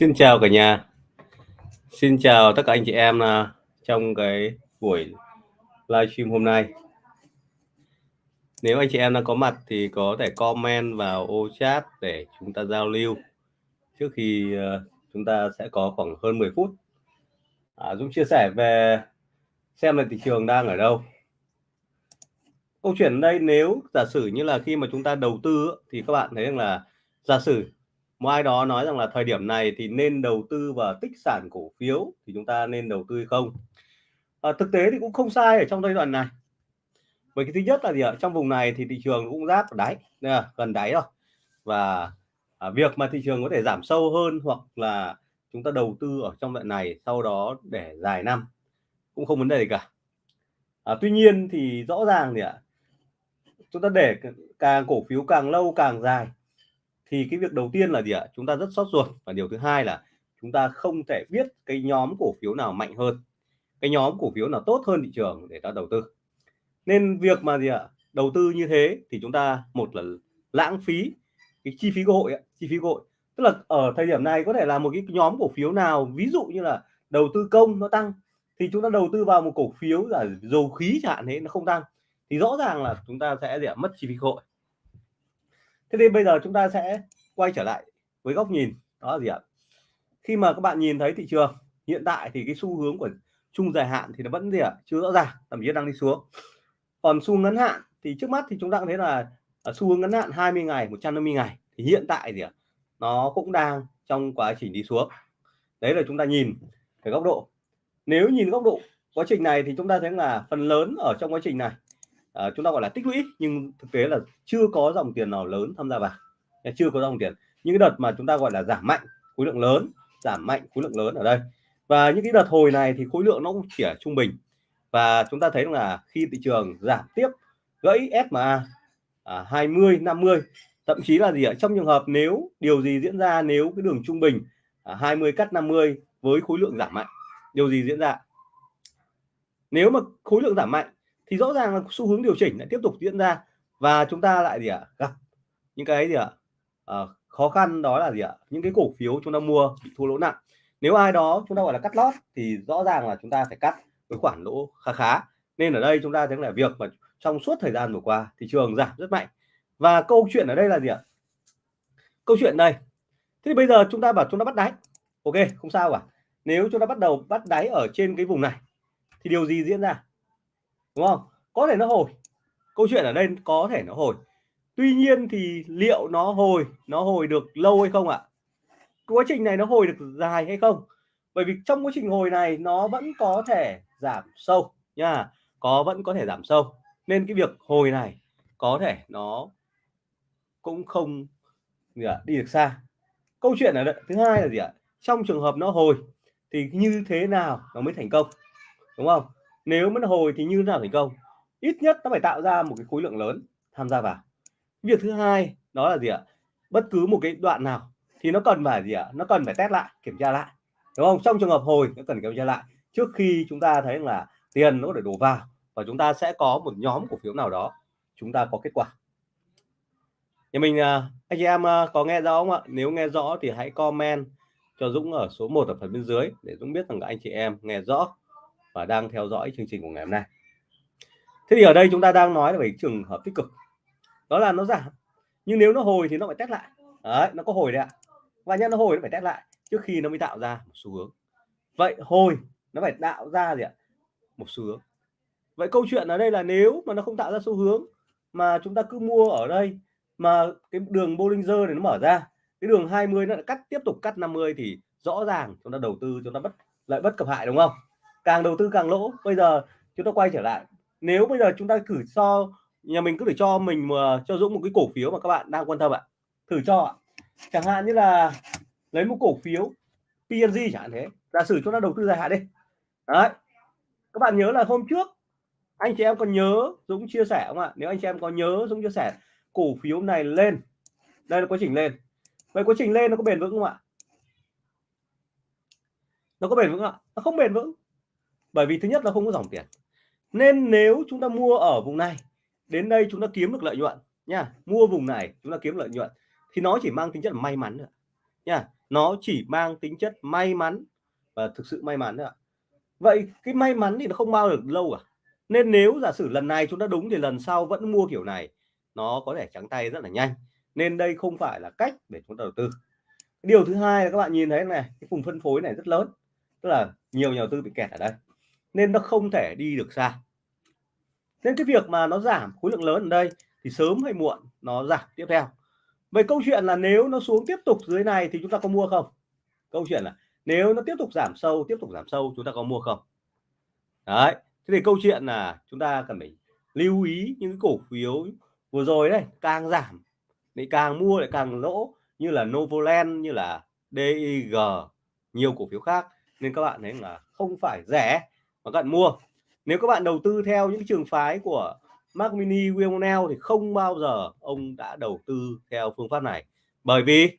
Xin chào cả nhà. Xin chào tất cả anh chị em à, trong cái buổi livestream hôm nay. Nếu anh chị em đang có mặt thì có thể comment vào ô chat để chúng ta giao lưu. Trước khi à, chúng ta sẽ có khoảng hơn 10 phút. À, Dũng chia sẻ về xem là thị trường đang ở đâu. Câu chuyện ở đây nếu giả sử như là khi mà chúng ta đầu tư thì các bạn thấy rằng là giả sử một ai đó nói rằng là thời điểm này thì nên đầu tư vào tích sản cổ phiếu thì chúng ta nên đầu tư hay không? À, thực tế thì cũng không sai ở trong giai đoạn này. Bởi cái thứ nhất là gì ạ? Trong vùng này thì thị trường cũng giáp đáy à, gần đáy rồi. Và à, việc mà thị trường có thể giảm sâu hơn hoặc là chúng ta đầu tư ở trong đoạn này sau đó để dài năm cũng không vấn đề gì cả. À, tuy nhiên thì rõ ràng thì ạ? Chúng ta để càng cổ phiếu càng lâu càng dài thì cái việc đầu tiên là gì ạ? Chúng ta rất sót ruột. Và điều thứ hai là chúng ta không thể biết cái nhóm cổ phiếu nào mạnh hơn cái nhóm cổ phiếu nào tốt hơn thị trường để ta đầu tư. Nên việc mà gì ạ? Đầu tư như thế thì chúng ta một là lãng phí cái chi phí cơ hội ấy, chi phí cơ hội. Tức là ở thời điểm này có thể là một cái nhóm cổ phiếu nào ví dụ như là đầu tư công nó tăng thì chúng ta đầu tư vào một cổ phiếu là dầu khí chẳng hạn thế nó không tăng. Thì rõ ràng là chúng ta sẽ gì ạ? Mất chi phí cơ hội thế thì bây giờ chúng ta sẽ quay trở lại với góc nhìn, đó là gì ạ? Khi mà các bạn nhìn thấy thị trường, hiện tại thì cái xu hướng của chung dài hạn thì nó vẫn gì ạ? Chưa rõ ràng, thậm chí đang đi xuống. Còn xu ngắn hạn thì trước mắt thì chúng ta cũng thấy là ở xu hướng ngắn hạn 20 ngày 150 ngày thì hiện tại gì ạ? Nó cũng đang trong quá trình đi xuống. Đấy là chúng ta nhìn cái góc độ. Nếu nhìn góc độ quá trình này thì chúng ta thấy là phần lớn ở trong quá trình này uh, chúng ta gọi là tích lũy nhưng thực tế là chưa có dòng tiền nào lớn tham gia vào. Chưa có dòng tiền. Những cái đợt mà chúng ta gọi là giảm mạnh khối lượng lớn giảm mạnh khối lượng lớn ở đây. Và những cái đợt hồi này thì khối lượng nó cũng chỉ ở trung bình. Và chúng ta thấy là khi thị trường giảm tiếp gãy SMA à, 20 50 thậm chí là gì ạ? Trong trường hợp nếu điều gì diễn ra nếu cái đường trung bình à, 20 cắt 50 với khối lượng giảm mạnh điều gì diễn ra? Nếu mà khối lượng giảm mạnh thì rõ ràng là xu hướng điều chỉnh lại tiếp tục diễn ra. Và chúng ta lại gì ạ? Gặp những cái gì ạ? À, khó khăn đó là gì ạ? Những cái cổ phiếu chúng ta mua bị thua lỗ nặng. Nếu ai đó chúng ta gọi là cắt lót thì rõ ràng là chúng ta phải cắt với khoản lỗ khá khá. Nên ở đây chúng ta thấy là việc mà trong suốt thời gian vừa qua thị trường giảm rất mạnh. Và câu chuyện ở đây là gì ạ? Câu chuyện đây. Thế thì bây giờ chúng ta bảo chúng ta bắt đáy. Ok không sao cả. Nếu chúng ta bắt đầu bắt đáy ở trên cái vùng này thì điều gì diễn ra? Đúng không? Có thể nó hồi. Câu chuyện ở đây có thể nó hồi. Tuy nhiên thì liệu nó hồi nó hồi được lâu hay không ạ? Quá trình này nó hồi được dài hay không? Bởi vì trong quá trình hồi này nó vẫn có thể giảm sâu nha. Có vẫn có thể giảm sâu. Nên cái việc hồi này có thể nó cũng không gì à, đi được xa. Câu chuyện ở đây thứ hai là gì ạ? Trong trường hợp nó hồi thì như thế nào nó mới thành công? Đúng không? Nếu mà nó hồi thì như thế nào thành công? Ít nhất nó phải tạo ra một cái khối lượng lớn tham gia vào. Việc thứ hai, đó là gì ạ? Bất cứ một cái đoạn nào thì nó cần phải gì ạ? Nó cần phải test lại, kiểm tra lại, đúng không? Trong trường hợp hồi nó cần kiểm tra lại. Trước khi chúng ta thấy là tiền nó để đổ vào và chúng ta sẽ có một nhóm cổ phiếu nào đó, chúng ta có kết quả. Nhà mình à, anh chị em à, có nghe rõ không ạ? Nếu nghe rõ thì hãy comment cho Dũng ở số 1 ở phần bên dưới để Dũng biết rằng anh chị em nghe rõ và đang theo dõi chương trình của ngày hôm nay. Thế thì ở đây chúng ta đang nói về trường hợp tích cực. Đó là nó giảm, nhưng nếu nó hồi thì nó phải test lại. Đấy, nó có hồi đấy ạ. Và nhân nó hồi nó phải test lại trước khi nó mới tạo ra một xu hướng. Vậy hồi nó phải tạo ra gì ạ? Một xu hướng. Vậy câu chuyện ở đây là nếu mà nó không tạo ra xu hướng mà chúng ta cứ mua ở đây mà cái đường Bollinger này nó mở ra, cái đường 20 nó lại cắt, tiếp tục cắt 50 thì rõ ràng chúng ta đầu tư, chúng ta bất lợi bất cập hại, đúng không? Càng đầu tư càng lỗ. Bây giờ chúng ta quay trở lại. Nếu bây giờ chúng ta thử so nhà mình cứ để cho mình mà cho Dũng một cái cổ phiếu mà các bạn đang quan tâm ạ. Thử cho ạ. Chẳng hạn như là lấy một cổ phiếu PNG chẳng hạn thế. Giả sử chúng ta đầu tư dài hạn đi. Đấy. Các bạn nhớ là hôm trước, anh chị em còn nhớ, Dũng chia sẻ không ạ? Nếu anh chị em có nhớ, Dũng chia sẻ cổ phiếu này lên. Đây là quá trình lên. Vậy quá trình lên nó có bền vững không ạ? Nó có bền vững không ạ. Nó không bền vững bởi vì thứ nhất nó không có dòng tiền. Nên nếu chúng ta mua ở vùng này, đến đây chúng ta kiếm được lợi nhuận nha, mua vùng này chúng ta kiếm lợi nhuận, thì nó chỉ mang tính chất may mắn nữa nha, nó chỉ mang tính chất may mắn và thực sự may mắn nữa vậy cái may mắn thì nó không bao được lâu à nên nếu giả sử lần này chúng ta đúng thì lần sau vẫn mua kiểu này, nó có thể trắng tay rất là nhanh. Nên đây không phải là cách để chúng ta đầu tư. Điều thứ hai là các bạn nhìn thấy này, cái vùng phân phối này rất lớn. Tức là nhiều nhà đầu tư bị kẹt ở đây nên nó không thể đi được xa. Nên cái việc mà nó giảm khối lượng lớn ở đây thì sớm hay muộn nó giảm tiếp theo. Vậy câu chuyện là nếu nó xuống tiếp tục dưới này thì chúng ta có mua không? Câu chuyện là nếu nó tiếp tục giảm sâu, tiếp tục giảm sâu chúng ta có mua không? Đấy, thế thì câu chuyện là chúng ta cần phải lưu ý những cổ phiếu vừa rồi đấy, càng giảm thì càng mua lại càng lỗ, như là Novoland, như là DIG nhiều cổ phiếu khác. Nên các bạn thấy là không phải rẻ mà các bạn mua. Nếu các bạn đầu tư theo những trường phái của Mac Mini, William thì không bao giờ ông đã đầu tư theo phương pháp này. Bởi vì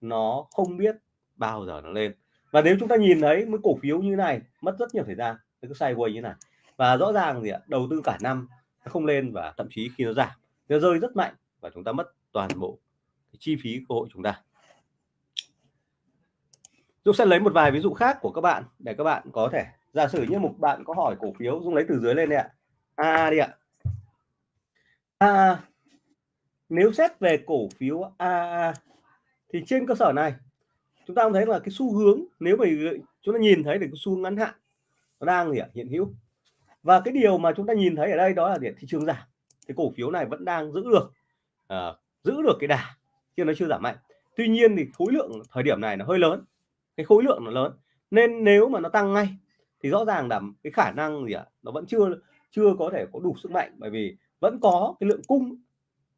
nó không biết bao giờ nó lên. Và nếu chúng ta nhìn thấy mấy cổ phiếu như này, mất rất nhiều thời gian cái sideways như này. Và rõ ràng gì ạ, đầu tư cả năm nó không lên và thậm chí khi nó giảm, nó rơi rất mạnh và chúng ta mất toàn bộ chi phí cơ hội chúng ta. Dũng sẽ lấy một vài ví dụ khác của các bạn để các bạn có thể giả sử như một bạn có hỏi cổ phiếu dung lấy từ dưới lên đây ạ. A đi ạ. A nếu xét về cổ phiếu A thì trên cơ sở này chúng ta thấy là cái xu hướng nếu mà chúng ta nhìn thấy được cái xu hướng ngắn hạn nó đang gì ạ hiện hữu. Và cái điều mà chúng ta nhìn thấy ở đây đó là gì thị trường giảm. Cái cổ phiếu này vẫn đang giữ được uh, giữ được cái đà chứ nó chưa giảm mạnh. Tuy nhiên thì khối lượng thời điểm này nó hơi lớn cái khối lượng nó lớn. Nên nếu mà nó tăng ngay thì rõ ràng là cái khả năng gì ạ? Nó vẫn chưa chưa có thể có đủ sức mạnh, bởi vì vẫn có cái lượng cung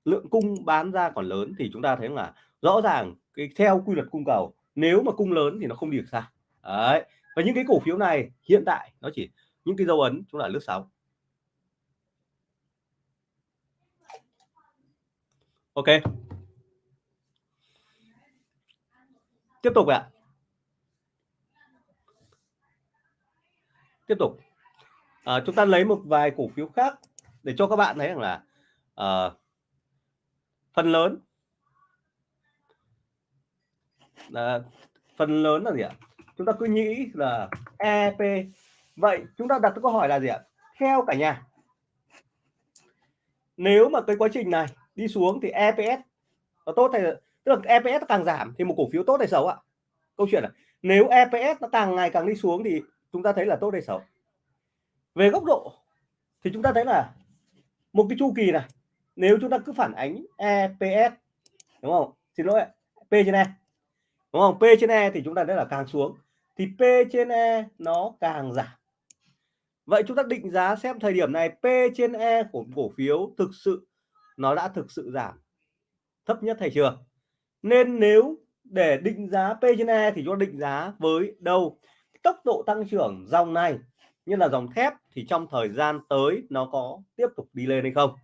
lượng cung bán ra còn lớn thì chúng ta thấy là rõ ràng cái theo quy luật cung cầu, nếu mà cung lớn thì nó không đi được xa. Đấy, và những cái cổ phiếu này hiện tại nó chỉ, những cái dấu ấn chúng là lướt sóng. Ok. Tiếp tục ạ. Tiếp tục. À, chúng ta lấy một vài cổ phiếu khác để cho các bạn thấy rằng là à, phần lớn là phần lớn là gì ạ? Chúng ta cứ nghĩ là EP vậy chúng ta đặt câu hỏi là gì ạ? Theo cả nhà nếu mà cái quá trình này đi xuống thì EPS nó tốt hay tức là EPS càng giảm thì một cổ phiếu tốt hay xấu ạ? Câu chuyện là nếu EPS nó càng ngày càng đi xuống thì chúng ta thấy là tốt hay xấu? Về góc độ thì chúng ta thấy là một cái chu kỳ này, nếu chúng ta cứ phản ánh EPS đúng không? Xin lỗi P trên E đúng không? P trên E thì chúng ta thấy là càng xuống, thì P trên E nó càng giảm. Vậy chúng ta định giá xem thời điểm này P trên E của cổ phiếu thực sự nó đã thực sự giảm thấp nhất hay chưa? Nên nếu để định giá P trên E thì chúng ta định giá với đâu? Tốc độ tăng trưởng dòng này như là dòng thép thì trong thời gian tới nó có tiếp tục đi lên hay không?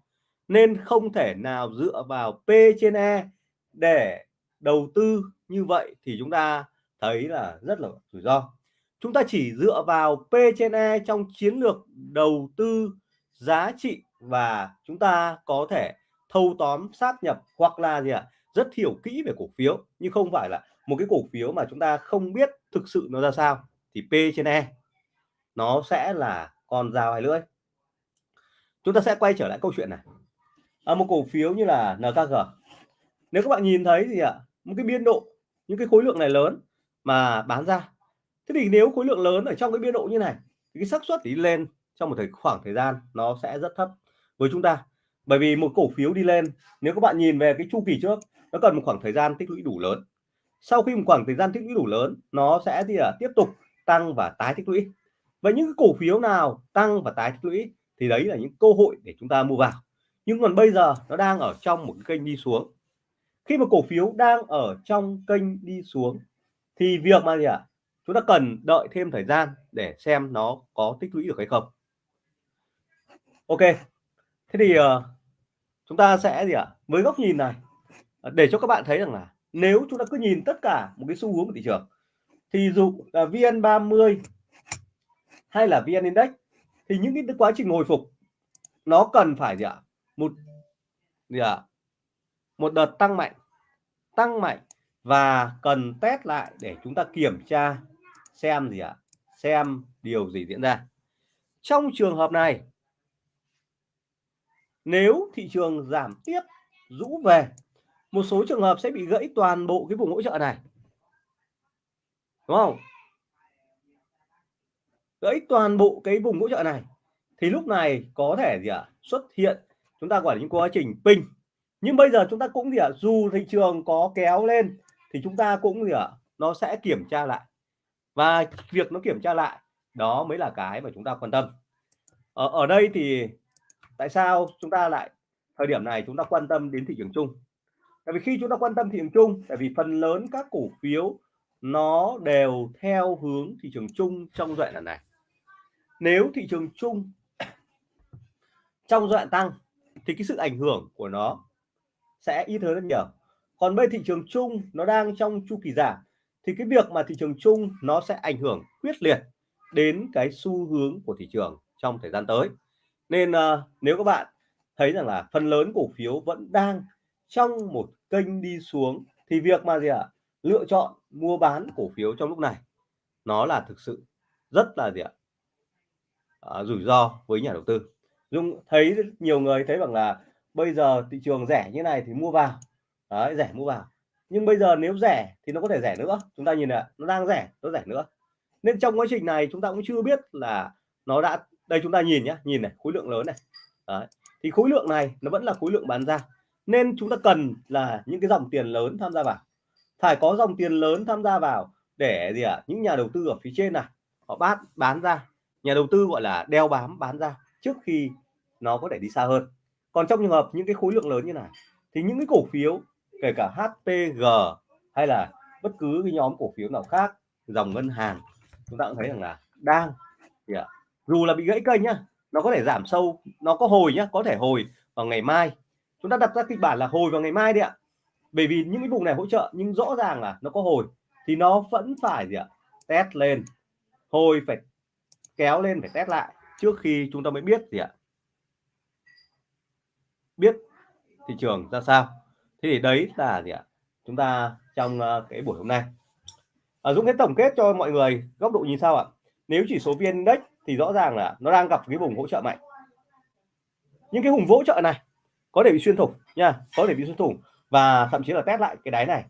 Nên không thể nào dựa vào P trên E để đầu tư như vậy thì chúng ta thấy là rất là rủi ro. Chúng ta chỉ dựa vào P trên E trong chiến lược đầu tư giá trị và chúng ta có thể thâu tóm sát nhập hoặc là gì ạ? À, rất hiểu kỹ về cổ phiếu nhưng không phải là một cái cổ phiếu mà chúng ta không biết thực sự nó ra sao thì P trên E nó sẽ là con dao hai lưỡi. Chúng ta sẽ quay trở lại câu chuyện này. À, một cổ phiếu như là NKG nếu các bạn nhìn thấy gì ạ? À, một cái biên độ những cái khối lượng này lớn mà bán ra. Thế thì nếu khối lượng lớn ở trong cái biên độ như này thì cái xác suất đi lên trong một thời khoảng thời gian nó sẽ rất thấp với chúng ta. Bởi vì một cổ phiếu đi lên nếu các bạn nhìn về cái chu kỳ trước nó cần một khoảng thời gian tích lũy đủ lớn. Sau khi một khoảng thời gian tích lũy đủ lớn nó sẽ thì à, tiếp tục tăng và tái tích lũy và những cái cổ phiếu nào tăng và tái tích lũy thì đấy là những cơ hội để chúng ta mua vào nhưng còn bây giờ nó đang ở trong một cái kênh đi xuống khi mà cổ phiếu đang ở trong kênh đi xuống thì việc mà gì ạ à? chúng ta cần đợi thêm thời gian để xem nó có tích lũy được hay không ok thế thì uh, chúng ta sẽ gì ạ à? với góc nhìn này ờ, để cho các bạn thấy rằng là nếu chúng ta cứ nhìn tất cả một cái xu hướng của thị trường thì dụ là VN30 hay là VN Index, thì những cái quá trình hồi phục, nó cần phải gì ạ? Một gì ạ? Một đợt tăng mạnh tăng mạnh và cần test lại để chúng ta kiểm tra, xem gì ạ? Xem điều gì diễn ra. Trong trường hợp này, nếu thị trường giảm tiếp, rũ về, một số trường hợp sẽ bị gãy toàn bộ cái vùng hỗ trợ này đúng không? Gãy toàn bộ cái vùng hỗ trợ này. Thì lúc này có thể gì ạ? Xuất hiện chúng ta gọi là những quá trình pin. Nhưng bây giờ chúng ta cũng gì ạ? Dù thị trường có kéo lên thì chúng ta cũng gì ạ? Nó sẽ kiểm tra lại. Và việc nó kiểm tra lại đó mới là cái mà chúng ta quan tâm. Ở, ở đây thì tại sao chúng ta lại thời điểm này chúng ta quan tâm đến thị trường chung? Tại vì khi chúng ta quan tâm thị trường chung tại vì phần lớn các cổ phiếu nó đều theo hướng thị trường chung trong giai đoạn này. Nếu thị trường chung trong giai đoạn tăng thì cái sự ảnh hưởng của nó sẽ ít hơn rất nhiều. Còn bây thị trường chung nó đang trong chu kỳ giảm thì cái việc mà thị trường chung nó sẽ ảnh hưởng quyết liệt đến cái xu hướng của thị trường trong thời gian tới. Nên uh, nếu các bạn thấy rằng là phần lớn cổ phiếu vẫn đang trong một kênh đi xuống thì việc mà gì ạ? à? Lựa chọn mua bán cổ phiếu trong lúc này. Nó là thực sự rất là gì ạ? À, rủi ro với nhà đầu tư. Dung thấy nhiều người thấy rằng là bây giờ thị trường rẻ như này thì mua vào. Đấy, rẻ mua vào. Nhưng bây giờ nếu rẻ thì nó có thể rẻ nữa. Chúng ta nhìn ạ nó đang rẻ nó rẻ nữa. Nên trong quá trình này chúng ta cũng chưa biết là nó đã đây chúng ta nhìn nhé nhìn này khối lượng lớn này. Đấy. thì khối lượng này nó vẫn là khối lượng bán ra. Nên chúng ta cần là những cái dòng tiền lớn tham gia vào phải có dòng tiền lớn tham gia vào để gì ạ? À? những nhà đầu tư ở phía trên này họ bán bán ra. Nhà đầu tư, gọi là, đeo bám, bán ra trước khi nó có thể đi xa hơn. Còn trong trường hợp những cái khối lượng lớn như này thì những cái cổ phiếu, kể cả HPG hay là bất cứ cái nhóm cổ phiếu nào khác, dòng ngân hàng, chúng ta cũng thấy rằng là đang thì ạ? Dù là bị gãy kênh nhá, nó có thể giảm sâu, nó có hồi nhá, có thể hồi vào ngày mai. Chúng ta đặt ra kịch bản là hồi vào ngày mai đi ạ bởi vì những cái vùng này hỗ trợ nhưng rõ ràng là nó có hồi thì nó vẫn phải gì ạ? Test lên. Hồi phải kéo lên phải test lại trước khi chúng ta mới biết gì ạ? Biết thị trường ra sao. Thế thì đấy là gì ạ? Chúng ta trong ờ, cái buổi hôm nay. À, Dũng sẽ tổng kết cho mọi người góc độ nhìn sao ạ. Nếu chỉ số viên index thì rõ ràng là nó đang gặp cái vùng hỗ trợ mạnh. Những cái vùng hỗ trợ này có thể bị xuyên thủng nha có thể bị xuyên thủng và thậm chí là test lại cái đáy này.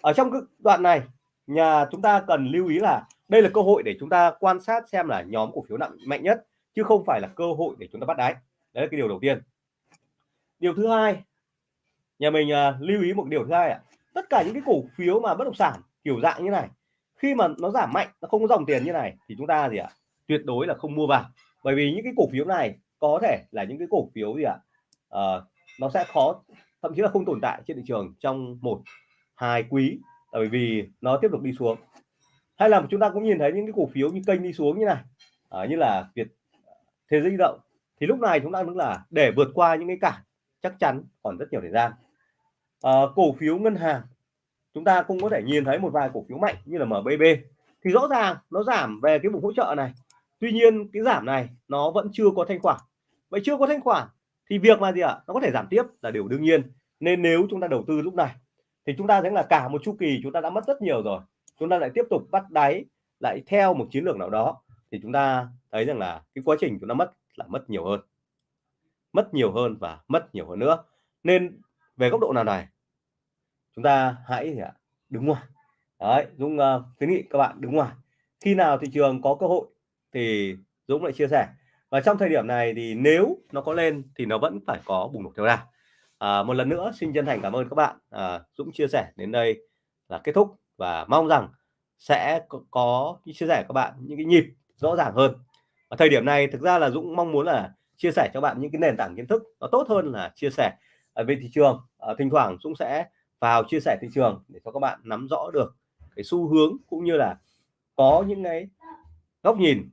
Ở trong cái đoạn này nhà chúng ta cần lưu ý là đây là cơ hội để chúng ta quan sát xem là nhóm cổ phiếu nặng mạnh nhất chứ không phải là cơ hội để chúng ta bắt đáy. Đấy là cái điều đầu tiên. Điều thứ hai nhà mình uh, lưu ý một điều thứ hai ạ. Tất cả những cái cổ phiếu mà bất động sản kiểu dạng như này khi mà nó giảm mạnh nó không có dòng tiền như này thì chúng ta gì ạ? Tuyệt đối là không mua vào. Bởi vì những cái cổ phiếu này có thể là những cái cổ phiếu gì ạ? Uh, nó sẽ khó thậm chí là không tồn tại trên thị trường trong một hai quý bởi vì nó tiếp tục đi xuống. Hay là chúng ta cũng nhìn thấy những cái cổ phiếu như kênh đi xuống như này à, như là Việt thế giới di động thì lúc này chúng ta cũng là để vượt qua những cái cản chắc chắn còn rất nhiều thời gian. À, cổ phiếu ngân hàng chúng ta cũng có thể nhìn thấy một vài cổ phiếu mạnh như là MBB thì rõ ràng nó giảm về cái vùng hỗ trợ này tuy nhiên cái giảm này nó vẫn chưa có thanh khoản. Vậy chưa có thanh khoản thì việc mà gì ạ? Nó có thể giảm tiếp là điều đương nhiên. Nên nếu chúng ta đầu tư lúc này thì chúng ta thấy là cả một chu kỳ chúng ta đã mất rất nhiều rồi. Chúng ta lại tiếp tục bắt đáy lại theo một chiến lược nào đó thì chúng ta thấy rằng là cái quá trình chúng ta mất là mất nhiều hơn. Mất nhiều hơn và mất nhiều hơn nữa. Nên về góc độ nào này? Chúng ta hãy đứng ngoài. Đấy Dũng uh, khuyến nghị các bạn đứng ngoài. Khi nào thị trường có cơ hội thì Dũng lại chia sẻ và trong thời điểm này thì nếu nó có lên thì nó vẫn phải có bùng nổ theo ra à, một lần nữa xin chân thành cảm ơn các bạn à, Dũng chia sẻ đến đây là kết thúc và mong rằng sẽ có, có chia sẻ các bạn những cái nhịp rõ ràng hơn. Ở thời điểm này thực ra là Dũng mong muốn là chia sẻ cho bạn những cái nền tảng kiến thức nó tốt hơn là chia sẻ về thị trường. À, thỉnh thoảng Dũng sẽ vào chia sẻ thị trường để cho các bạn nắm rõ được cái xu hướng cũng như là có những cái góc nhìn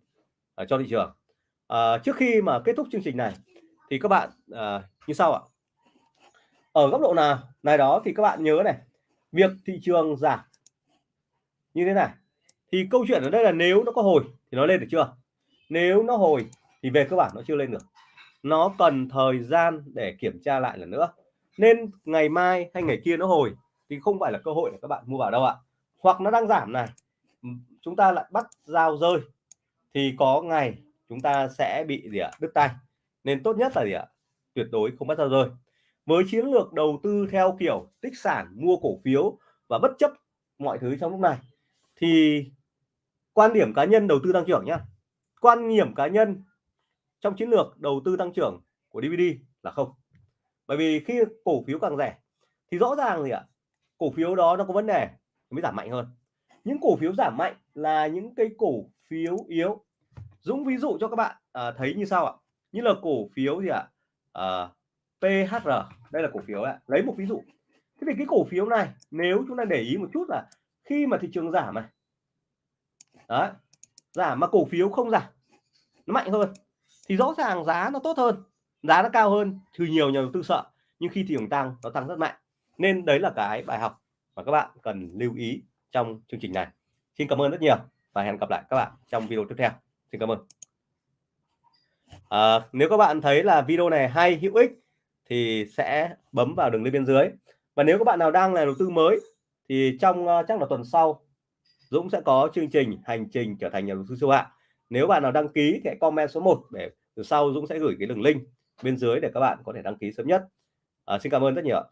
ở cho thị trường à, trước khi mà kết thúc chương trình này thì các bạn à, như sau ạ. Ở góc độ nào này đó thì các bạn nhớ này việc thị trường giảm như thế này. Thì câu chuyện ở đây là nếu nó có hồi thì nó lên được chưa? Nếu nó hồi thì về cơ bản nó chưa lên được. Nó cần thời gian để kiểm tra lại lần nữa. Nên ngày mai hay ngày kia nó hồi thì không phải là cơ hội để các bạn mua vào đâu ạ. Hoặc nó đang giảm này chúng ta lại bắt giao rơi thì có ngày chúng ta sẽ bị gì ạ? Đứt tay. Nên tốt nhất là gì ạ? Tuyệt đối không bắt ra rơi. Với chiến lược đầu tư theo kiểu tích sản mua cổ phiếu và bất chấp mọi thứ trong lúc này thì quan điểm cá nhân đầu tư tăng trưởng nhé, quan điểm cá nhân trong chiến lược đầu tư tăng trưởng của DVD là không. Bởi vì khi cổ phiếu càng rẻ thì rõ ràng gì ạ? Cổ phiếu đó nó có vấn đề mới giảm mạnh hơn. Những cổ phiếu giảm mạnh là những cái cổ phiếu yếu Dũng ví dụ cho các bạn à, thấy như sau ạ. Như là cổ phiếu gì ạ? Ờ, à, PHR đây là cổ phiếu ạ. Lấy một ví dụ. Thế thì cái cổ phiếu này nếu chúng ta để ý một chút là khi mà thị trường giảm này đấy giảm mà cổ phiếu không giảm nó mạnh hơn thì rõ ràng giá nó tốt hơn giá nó cao hơn thì nhiều nhà đầu tư sợ nhưng khi thị trường tăng nó tăng rất mạnh. Nên đấy là cái bài học mà các bạn cần lưu ý trong chương trình này. Xin cảm ơn rất nhiều và hẹn gặp lại các bạn trong video tiếp theo xin cảm ơn. À, nếu các bạn thấy là video này hay hữu ích thì sẽ bấm vào đường link bên dưới. Và nếu các bạn nào đang là đầu tư mới thì trong uh, chắc là tuần sau Dũng sẽ có chương trình hành trình trở thành nhà đầu tư siêu hạng. Nếu bạn nào đăng ký thì hãy comment số 1 để từ sau Dũng sẽ gửi cái đường link bên dưới để các bạn có thể đăng ký sớm nhất. À, xin cảm ơn rất nhiều